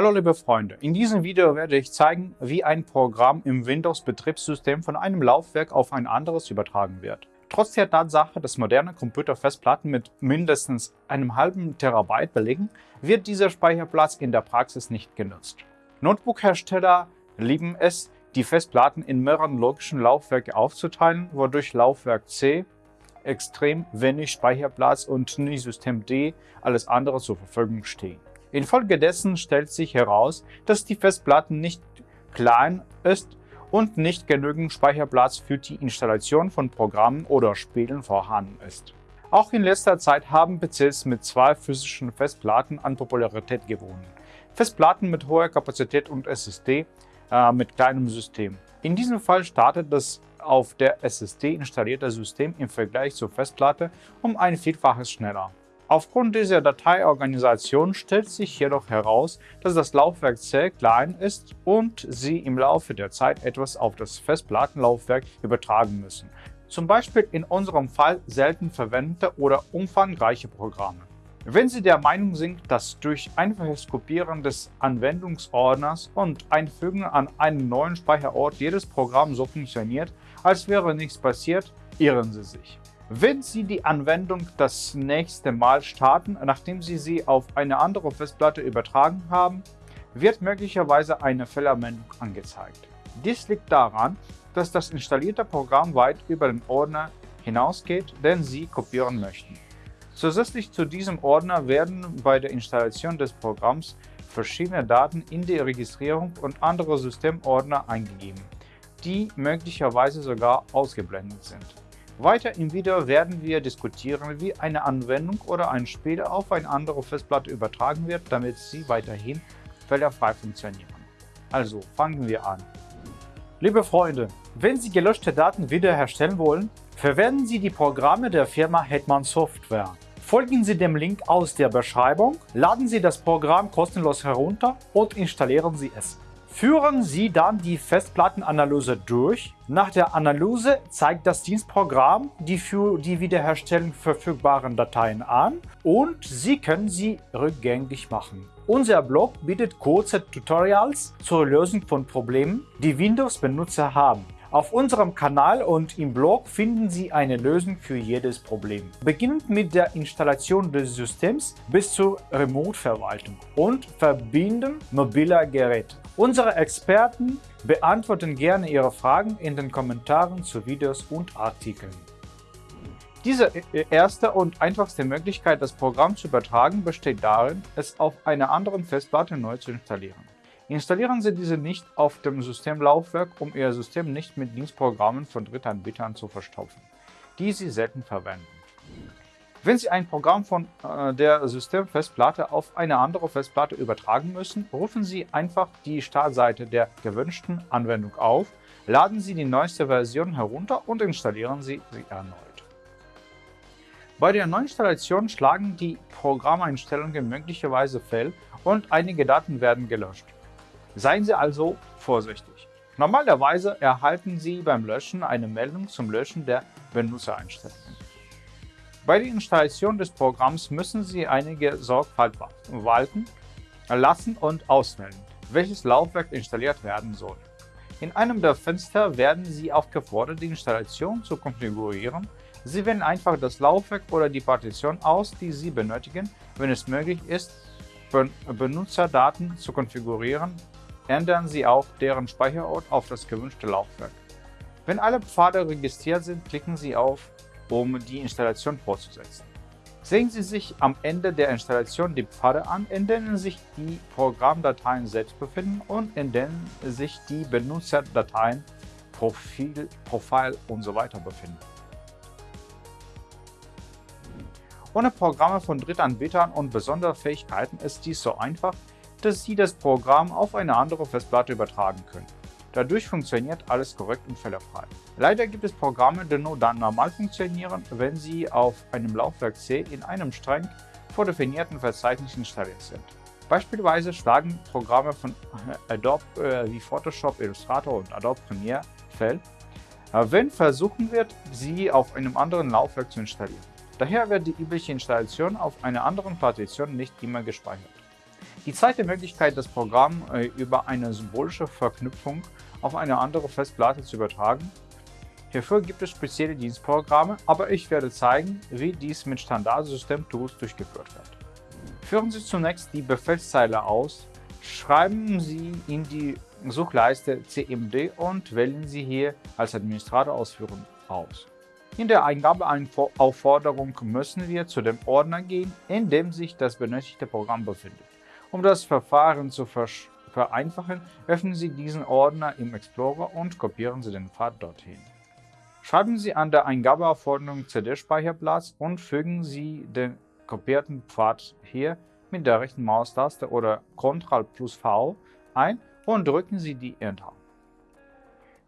Hallo liebe Freunde, in diesem Video werde ich zeigen, wie ein Programm im Windows-Betriebssystem von einem Laufwerk auf ein anderes übertragen wird. Trotz der Tatsache, dass moderne Computerfestplatten mit mindestens einem halben Terabyte belegen, wird dieser Speicherplatz in der Praxis nicht genutzt. Notebook-Hersteller lieben es, die Festplatten in mehreren logischen Laufwerke aufzuteilen, wodurch Laufwerk C extrem wenig Speicherplatz und nie System D alles andere zur Verfügung stehen. Infolgedessen stellt sich heraus, dass die Festplatte nicht klein ist und nicht genügend Speicherplatz für die Installation von Programmen oder Spielen vorhanden ist. Auch in letzter Zeit haben PCs mit zwei physischen Festplatten an Popularität gewonnen. Festplatten mit hoher Kapazität und SSD äh, mit kleinem System. In diesem Fall startet das auf der SSD installierte System im Vergleich zur Festplatte um ein Vielfaches schneller. Aufgrund dieser Dateiorganisation stellt sich jedoch heraus, dass das Laufwerk C klein ist und Sie im Laufe der Zeit etwas auf das Festplattenlaufwerk übertragen müssen, zum Beispiel in unserem Fall selten verwendete oder umfangreiche Programme. Wenn Sie der Meinung sind, dass durch einfaches Kopieren des Anwendungsordners und Einfügen an einen neuen Speicherort jedes Programm so funktioniert, als wäre nichts passiert, irren Sie sich. Wenn Sie die Anwendung das nächste Mal starten, nachdem Sie sie auf eine andere Festplatte übertragen haben, wird möglicherweise eine Fehlermeldung angezeigt. Dies liegt daran, dass das installierte Programm weit über den Ordner hinausgeht, den Sie kopieren möchten. Zusätzlich zu diesem Ordner werden bei der Installation des Programms verschiedene Daten in die Registrierung und andere Systemordner eingegeben, die möglicherweise sogar ausgeblendet sind. Weiter im Video werden wir diskutieren, wie eine Anwendung oder ein Spiel auf eine andere Festplatte übertragen wird, damit sie weiterhin fehlerfrei funktionieren. Also fangen wir an. Liebe Freunde, wenn Sie gelöschte Daten wiederherstellen wollen, verwenden Sie die Programme der Firma Hetman Software. Folgen Sie dem Link aus der Beschreibung, laden Sie das Programm kostenlos herunter und installieren Sie es. Führen Sie dann die Festplattenanalyse durch. Nach der Analyse zeigt das Dienstprogramm die für die Wiederherstellung verfügbaren Dateien an und Sie können sie rückgängig machen. Unser Blog bietet kurze Tutorials zur Lösung von Problemen, die Windows-Benutzer haben. Auf unserem Kanal und im Blog finden Sie eine Lösung für jedes Problem. Beginnend mit der Installation des Systems bis zur Remote-Verwaltung und Verbinden mobiler Geräte. Unsere Experten beantworten gerne Ihre Fragen in den Kommentaren zu Videos und Artikeln. Diese erste und einfachste Möglichkeit, das Programm zu übertragen, besteht darin, es auf einer anderen Festplatte neu zu installieren. Installieren Sie diese nicht auf dem Systemlaufwerk, um Ihr System nicht mit Dienstprogrammen von Drittanbietern zu verstopfen, die Sie selten verwenden. Wenn Sie ein Programm von äh, der Systemfestplatte auf eine andere Festplatte übertragen müssen, rufen Sie einfach die Startseite der gewünschten Anwendung auf, laden Sie die neueste Version herunter und installieren Sie sie erneut. Bei der Neuinstallation schlagen die Programmeinstellungen möglicherweise fehl und einige Daten werden gelöscht. Seien Sie also vorsichtig. Normalerweise erhalten Sie beim Löschen eine Meldung zum Löschen der Benutzereinstellungen. Bei der Installation des Programms müssen Sie einige Sorgfalt walten lassen und auswählen, welches Laufwerk installiert werden soll. In einem der Fenster werden Sie aufgefordert, die Installation zu konfigurieren. Sie wählen einfach das Laufwerk oder die Partition aus, die Sie benötigen. Wenn es möglich ist, Benutzerdaten zu konfigurieren, ändern Sie auch deren Speicherort auf das gewünschte Laufwerk. Wenn alle Pfade registriert sind, klicken Sie auf, um die Installation fortzusetzen. Sehen Sie sich am Ende der Installation die Pfade an, in denen sich die Programmdateien selbst befinden und in denen sich die Benutzerdateien, Profil, Profile usw. So befinden. Ohne Programme von Drittanbietern und besondere Fähigkeiten ist dies so einfach, dass Sie das Programm auf eine andere Festplatte übertragen können. Dadurch funktioniert alles korrekt und fehlerfrei. Leider gibt es Programme, die nur dann normal funktionieren, wenn sie auf einem Laufwerk C in einem streng vordefinierten Verzeichnis installiert sind. Beispielsweise schlagen Programme von Adobe äh, wie Photoshop, Illustrator und Adobe Premiere fehl, äh, wenn versuchen wird, sie auf einem anderen Laufwerk zu installieren. Daher wird die übliche Installation auf einer anderen Partition nicht immer gespeichert. Die zweite Möglichkeit, das Programm äh, über eine symbolische Verknüpfung auf eine andere Festplatte zu übertragen. Hierfür gibt es spezielle Dienstprogramme, aber ich werde zeigen, wie dies mit Standardsystem-Tools durchgeführt wird. Führen Sie zunächst die Befehlszeile aus, schreiben Sie in die Suchleiste CMD und wählen Sie hier als Administrator ausführen aus. In der Eingabeaufforderung müssen wir zu dem Ordner gehen, in dem sich das benötigte Programm befindet. Um das Verfahren zu vereinfachen, öffnen Sie diesen Ordner im Explorer und kopieren Sie den Pfad dorthin. Schreiben Sie an der Eingabeaufforderung CD-Speicherplatz und fügen Sie den kopierten Pfad hier mit der rechten Maustaste oder Ctrl plus V ein und drücken Sie die Enter.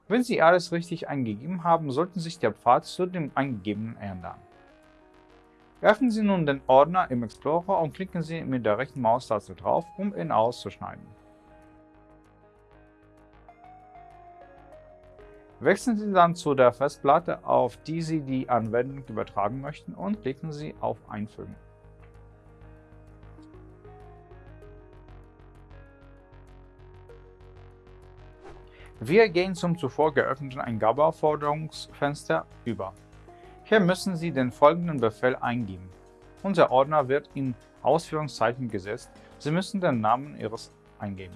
Wenn Sie alles richtig eingegeben haben, sollten sich der Pfad zu dem eingegebenen ändern. Öffnen Sie nun den Ordner im Explorer und klicken Sie mit der rechten Maustaste drauf, um ihn auszuschneiden. Wechseln Sie dann zu der Festplatte, auf die Sie die Anwendung übertragen möchten und klicken Sie auf Einfügen. Wir gehen zum zuvor geöffneten Eingabeaufforderungsfenster über. Hier müssen Sie den folgenden Befehl eingeben. Unser Ordner wird in Ausführungszeichen gesetzt. Sie müssen den Namen Ihres eingeben.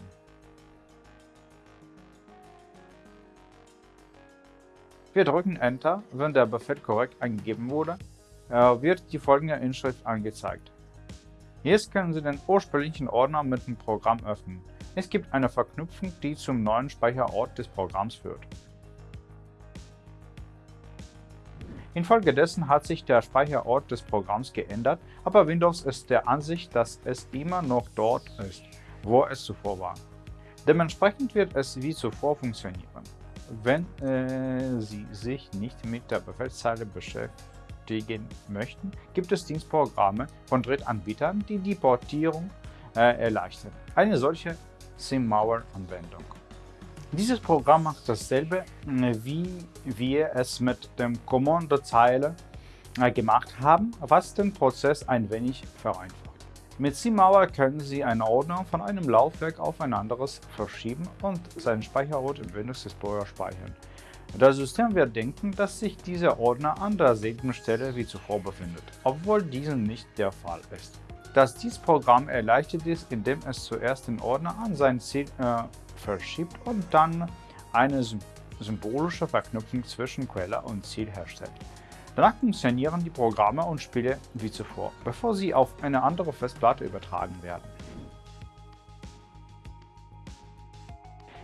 Wir drücken Enter, wenn der Befehl korrekt eingegeben wurde, äh, wird die folgende Inschrift angezeigt. Jetzt können Sie den ursprünglichen Ordner mit dem Programm öffnen. Es gibt eine Verknüpfung, die zum neuen Speicherort des Programms führt. Infolgedessen hat sich der Speicherort des Programms geändert, aber Windows ist der Ansicht, dass es immer noch dort ist, wo es zuvor war. Dementsprechend wird es wie zuvor funktionieren. Wenn äh, Sie sich nicht mit der Befehlszeile beschäftigen möchten, gibt es Dienstprogramme von Drittanbietern, die die Portierung äh, erleichtern. Eine solche SimMauer-Anwendung. Dieses Programm macht dasselbe, äh, wie wir es mit dem Kommandozeile äh, gemacht haben, was den Prozess ein wenig vereinfacht. Mit SimMauer können Sie einen Ordner von einem Laufwerk auf ein anderes verschieben und seinen Speicherort im Windows Explorer speichern. Das System wird denken, dass sich dieser Ordner an derselben Stelle wie zuvor befindet, obwohl dies nicht der Fall ist. Dass dies Programm erleichtert ist, indem es zuerst den Ordner an sein Ziel äh, verschiebt und dann eine symbolische Verknüpfung zwischen Quelle und Ziel herstellt. Danach funktionieren die Programme und Spiele wie zuvor, bevor sie auf eine andere Festplatte übertragen werden.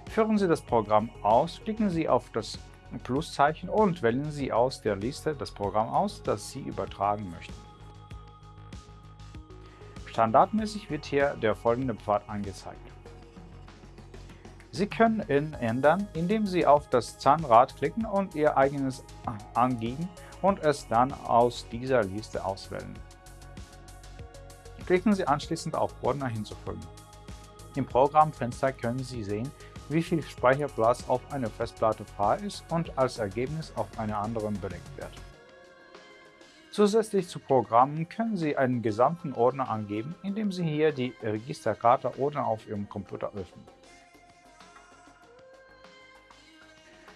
Führen Sie das Programm aus, klicken Sie auf das Pluszeichen und wählen Sie aus der Liste das Programm aus, das Sie übertragen möchten. Standardmäßig wird hier der folgende Pfad angezeigt. Sie können ihn ändern, indem Sie auf das Zahnrad klicken und Ihr eigenes angeben und es dann aus dieser Liste auswählen. Klicken Sie anschließend auf Ordner hinzufügen. Im Programmfenster können Sie sehen, wie viel Speicherplatz auf einer Festplatte frei ist und als Ergebnis auf einer anderen belegt wird. Zusätzlich zu Programmen können Sie einen gesamten Ordner angeben, indem Sie hier die Registerkarte Ordner auf Ihrem Computer öffnen.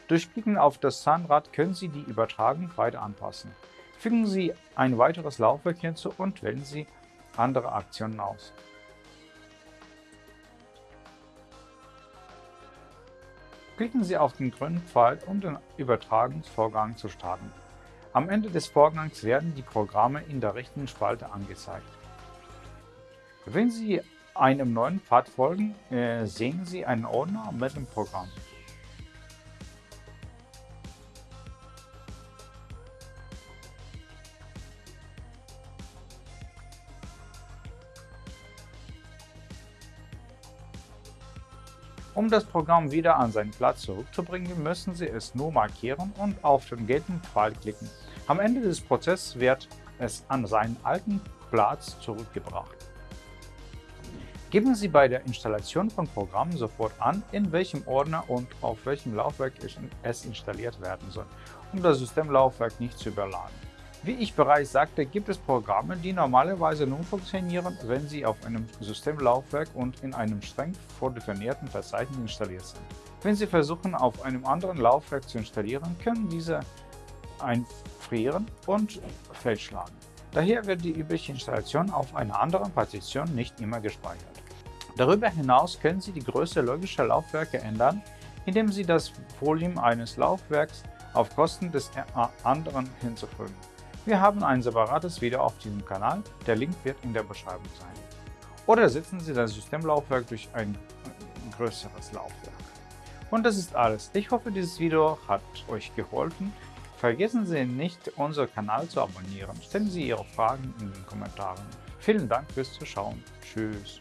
Durch Klicken auf das Zahnrad können Sie die Übertragung weiter anpassen. Fügen Sie ein weiteres Laufwerk hinzu und wählen Sie andere Aktionen aus. Klicken Sie auf den grünen Pfeil, um den Übertragungsvorgang zu starten. Am Ende des Vorgangs werden die Programme in der rechten Spalte angezeigt. Wenn Sie einem neuen Pfad folgen, äh, sehen Sie einen Ordner mit dem Programm. Um das Programm wieder an seinen Platz zurückzubringen, müssen Sie es nur markieren und auf den gelben Pfeil klicken. Am Ende des Prozesses wird es an seinen alten Platz zurückgebracht. Geben Sie bei der Installation von Programmen sofort an, in welchem Ordner und auf welchem Laufwerk es installiert werden soll, um das Systemlaufwerk nicht zu überladen. Wie ich bereits sagte, gibt es Programme, die normalerweise nur funktionieren, wenn sie auf einem Systemlaufwerk und in einem streng vordefinierten Verzeichnis installiert sind. Wenn Sie versuchen, auf einem anderen Laufwerk zu installieren, können diese einfrieren und fehlschlagen. Daher wird die übliche Installation auf einer anderen Partition nicht immer gespeichert. Darüber hinaus können Sie die Größe logischer Laufwerke ändern, indem Sie das Volumen eines Laufwerks auf Kosten des anderen hinzufügen. Wir haben ein separates Video auf diesem Kanal, der Link wird in der Beschreibung sein. Oder ersetzen Sie das Systemlaufwerk durch ein größeres Laufwerk. Und das ist alles. Ich hoffe, dieses Video hat euch geholfen. Vergessen Sie nicht, unseren Kanal zu abonnieren. Stellen Sie Ihre Fragen in den Kommentaren. Vielen Dank fürs Zuschauen. Tschüss.